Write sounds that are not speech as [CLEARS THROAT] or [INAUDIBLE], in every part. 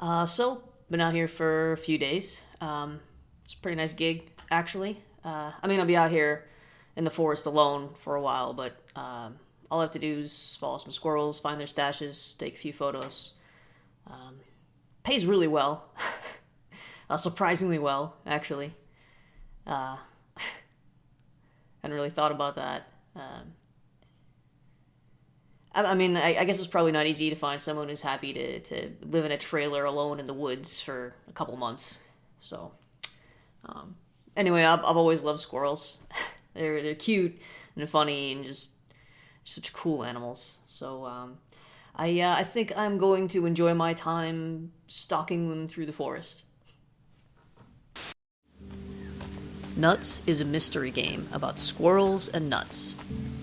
Uh, so, been out here for a few days. Um, it's a pretty nice gig, actually. Uh, I mean, I'll be out here in the forest alone for a while, but um, all I have to do is follow some squirrels, find their stashes, take a few photos. Um, pays really well. [LAUGHS] uh, surprisingly well, actually. Uh, [LAUGHS] hadn't really thought about that. Um, I, mean, I, I, guess it's probably not easy to find someone who's happy to, to live in a trailer alone in the woods for a couple months. So, um, anyway, I've, I've always loved squirrels. [LAUGHS] they're they're cute and funny and just such cool animals. So, um, I uh, I think I'm going to enjoy my time stalking them through the forest. Nuts is a mystery game about squirrels and nuts.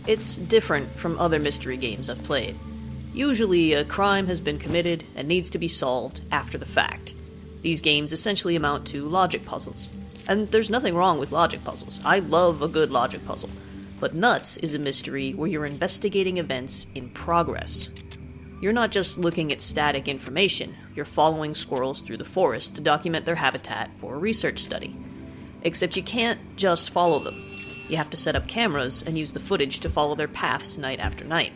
It's different from other mystery games I've played. Usually, a crime has been committed and needs to be solved after the fact. These games essentially amount to logic puzzles. And there's nothing wrong with logic puzzles. I love a good logic puzzle. But Nuts is a mystery where you're investigating events in progress. You're not just looking at static information, you're following squirrels through the forest to document their habitat for a research study. Except you can't just follow them. You have to set up cameras and use the footage to follow their paths night after night.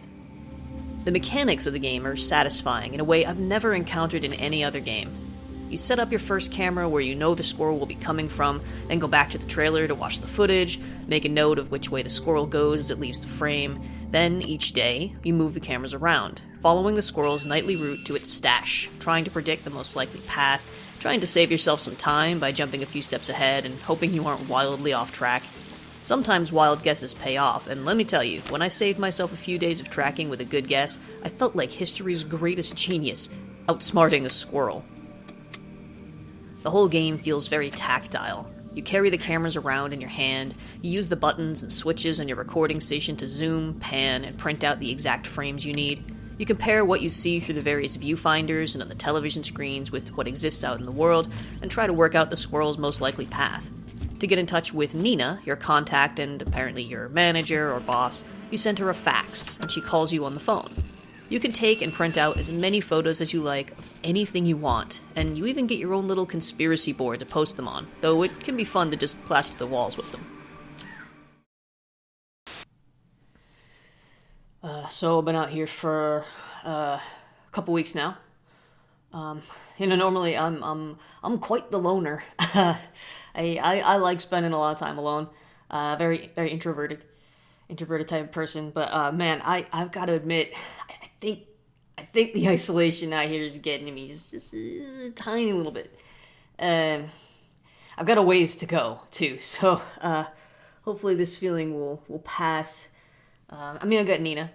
The mechanics of the game are satisfying in a way I've never encountered in any other game. You set up your first camera where you know the squirrel will be coming from, then go back to the trailer to watch the footage, make a note of which way the squirrel goes as it leaves the frame. Then, each day, you move the cameras around, following the squirrel's nightly route to its stash, trying to predict the most likely path, trying to save yourself some time by jumping a few steps ahead and hoping you aren't wildly off track. Sometimes wild guesses pay off, and let me tell you, when I saved myself a few days of tracking with a good guess, I felt like history's greatest genius, outsmarting a squirrel. The whole game feels very tactile. You carry the cameras around in your hand, you use the buttons and switches on your recording station to zoom, pan, and print out the exact frames you need. You compare what you see through the various viewfinders and on the television screens with what exists out in the world, and try to work out the squirrel's most likely path. To get in touch with Nina, your contact and apparently your manager or boss, you send her a fax, and she calls you on the phone. You can take and print out as many photos as you like of anything you want, and you even get your own little conspiracy board to post them on, though it can be fun to just plaster the walls with them. Uh, so I've been out here for uh, a couple weeks now. Um, you know, normally I'm I'm I'm quite the loner. [LAUGHS] I, I, I like spending a lot of time alone. Uh, very very introverted, introverted type of person. But uh, man, I I've got to admit, I think I think the [LAUGHS] isolation out here is getting to me just, just a tiny little bit. Um, I've got a ways to go too, [LAUGHS] so uh, hopefully this feeling will will pass. Um, I mean, I've got Nina.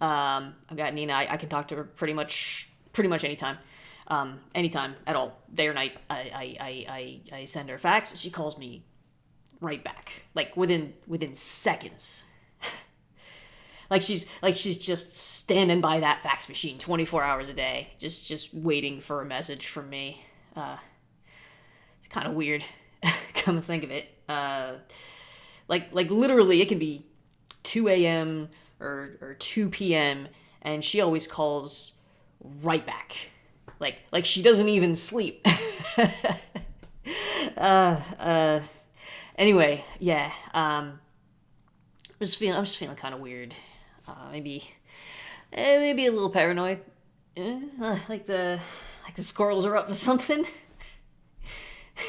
Um, I've got Nina. I, I, can talk to her pretty much pretty much anytime, um, anytime at all, day or night. I, I, I, I send her a fax, she calls me right back, like within within seconds. [LAUGHS] Like she's like she's just standing by that fax machine 24 hours a day just just waiting for a message from me. Uh it's kind of weird [LAUGHS] come to think of it. Uh like like literally it can be 2 a.m or or 2 p.m and she always calls right back like like she doesn't even sleep [LAUGHS] uh uh anyway yeah um I'm just feeling I'm just feeling kind of weird uh, maybe eh, maybe a little paranoid. Eh, uh, like the like the squirrels are up to something.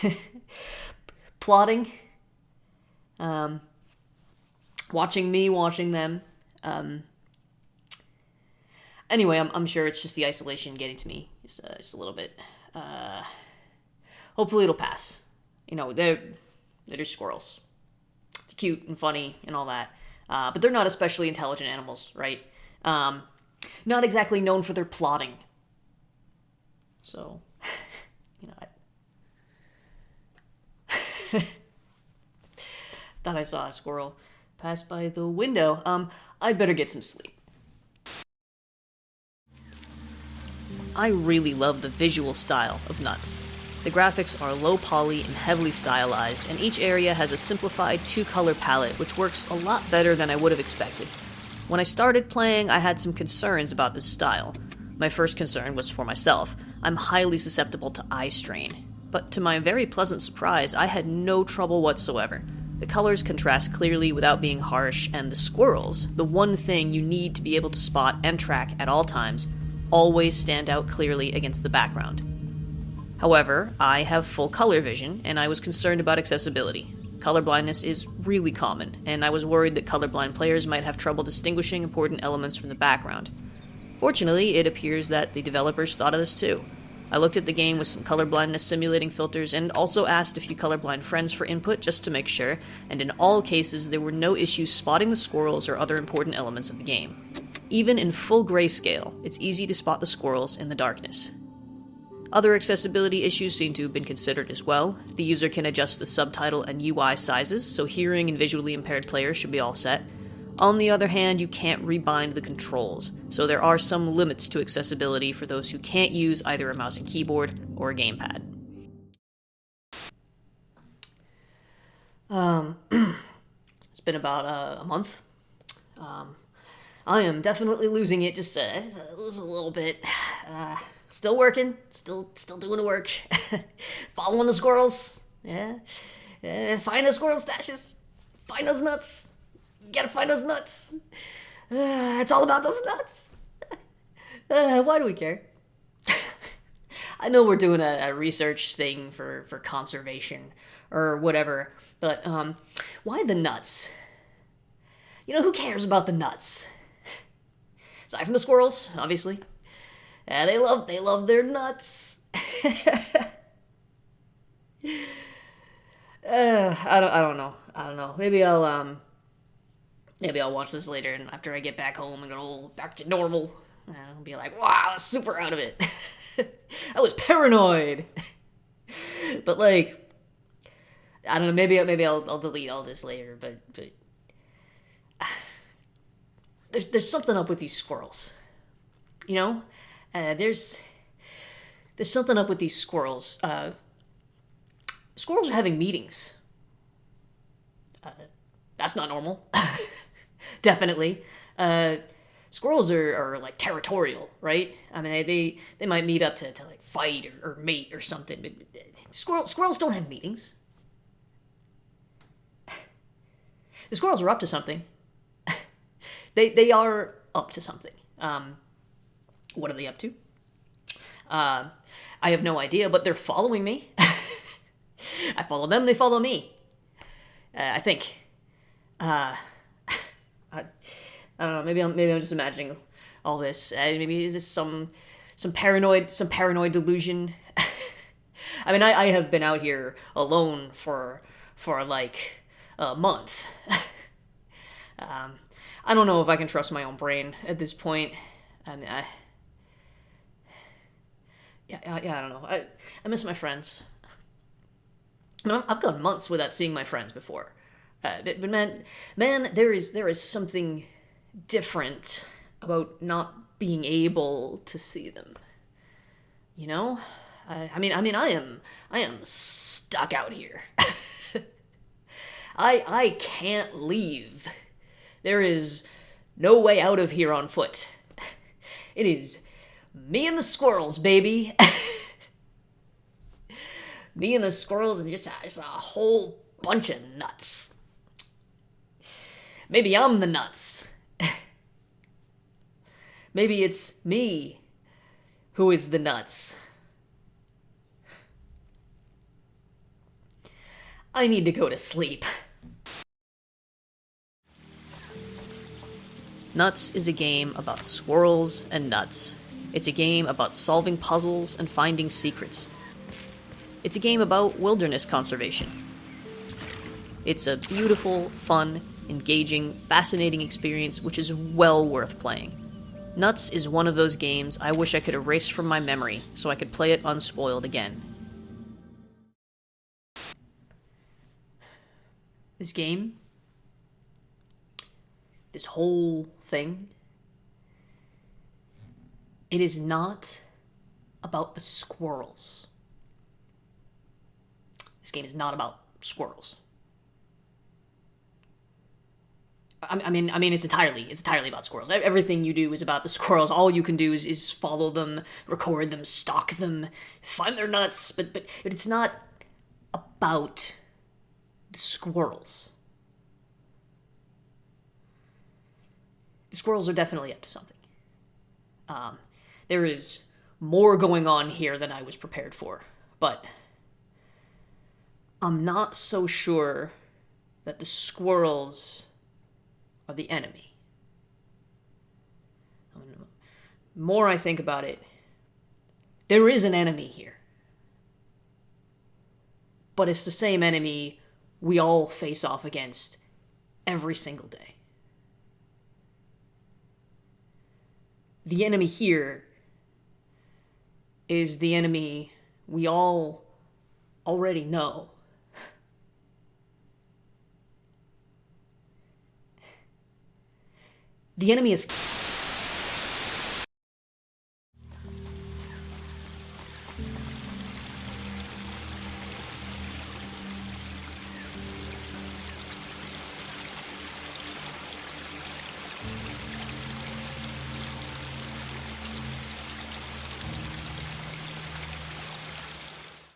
[LAUGHS] Plotting. Um, watching me, watching them. Um, anyway, I'm, I'm sure it's just the isolation getting to me just, uh, a little bit. Uh, hopefully it'll pass. You know, they're, they're just squirrels. It's cute and funny and all that. Uh, but they're not especially intelligent animals, right? Um, not exactly known for their plotting. So, [LAUGHS] you know, I [LAUGHS] thought I saw a squirrel pass by the window. Um, I better get some sleep. I really love the visual style of Nuts. The graphics are low poly and heavily stylized, and each area has a simplified two color palette, which works a lot better than I would have expected. When I started playing, I had some concerns about this style. My first concern was for myself. I'm highly susceptible to eye strain. But to my very pleasant surprise, I had no trouble whatsoever. The colors contrast clearly without being harsh, and the squirrels, the one thing you need to be able to spot and track at all times, always stand out clearly against the background. However, I have full color vision, and I was concerned about accessibility. Colorblindness is really common, and I was worried that colorblind players might have trouble distinguishing important elements from the background. Fortunately, it appears that the developers thought of this too. I looked at the game with some colorblindness simulating filters and also asked a few colorblind friends for input just to make sure, and in all cases, there were no issues spotting the squirrels or other important elements of the game. Even in full grayscale, it's easy to spot the squirrels in the darkness. Other accessibility issues seem to have been considered as well. The user can adjust the subtitle and UI sizes, so hearing and visually impaired players should be all set. On the other hand, you can't rebind the controls, so there are some limits to accessibility for those who can't use either a mouse and keyboard or a gamepad. Um, [CLEARS THROAT] it's been about uh, a month. Um, I am definitely losing it just, a, just a little bit. [SIGHS] Uh, still working, still still doing the work. [LAUGHS] Following the squirrels. Yeah. Uh, find the squirrel stashes. Find those nuts. You gotta find those nuts. Uh, it's all about those nuts. [LAUGHS] Uh, why do we care? [LAUGHS] I know we're doing a, a, research thing for, for conservation or whatever, but um, why the nuts? You know, who cares about the nuts? Aside from the squirrels, obviously. Yeah, they love they love their nuts. [LAUGHS] uh, I don't I don't know. I don't know. Maybe I'll um Maybe I'll watch this later, and after I get back home and go back to normal, I'll be like, wow, I was super out of it. [LAUGHS] I was paranoid. [LAUGHS] but like, I don't know. Maybe maybe I'll, I'll delete all this later. But but there's there's something up with these squirrels. You know, uh, there's there's something up with these squirrels. Uh, squirrels are having meetings. Uh, that's not normal. [LAUGHS] definitely. Uh, squirrels are, are like territorial, right? I mean, they they, might meet up to, to like fight or, or mate or something, but squirrel, squirrels don't have meetings. [SIGHS] The squirrels are up to something. They they are up to something. Um, what are they up to? Uh, I have no idea, but they're following me. [LAUGHS] I follow them; they follow me. Uh, I think. Uh, [LAUGHS] I, I don't know. Maybe I'm maybe I'm just imagining all this. Uh, maybe is this some some paranoid some paranoid delusion? [LAUGHS] I mean, I, I have been out here alone for for like a month. Um, I don't know if I can trust my own brain at this point. I mean, I, yeah, yeah, I don't know. I, I miss my friends. I've gone months without seeing my friends before. Uh, but, but man, man, there is there is something different about not being able to see them. You know, uh, I mean, I mean, I am I am stuck out here. [LAUGHS] I I can't leave. There is no way out of here on foot. [LAUGHS] It is me and the squirrels, baby. [LAUGHS] me and the squirrels and just, just a whole bunch of nuts. Maybe I'm the nuts. [LAUGHS] Maybe it's me who is the nuts. I need to go to sleep. Nuts is a game about squirrels and nuts. It's a game about solving puzzles and finding secrets. It's a game about wilderness conservation. It's a beautiful, fun, engaging, fascinating experience which is well worth playing. Nuts is one of those games I wish I could erase from my memory so I could play it unspoiled again. This game, this whole thing, it is not about the squirrels. This game is not about squirrels. I mean, I mean, it's entirely it's entirely about squirrels. Everything you do is about the squirrels. All you can do is, is follow them, record them, stalk them, find their nuts. But but but it's not about the squirrels. Squirrels are definitely up to something. Um, there is more going on here than I was prepared for, but I'm not so sure that the squirrels are the enemy. I mean, more I think about it, there is an enemy here. But it's the same enemy we all face off against every single day. The enemy here is the enemy we all already know. [LAUGHS] The enemy is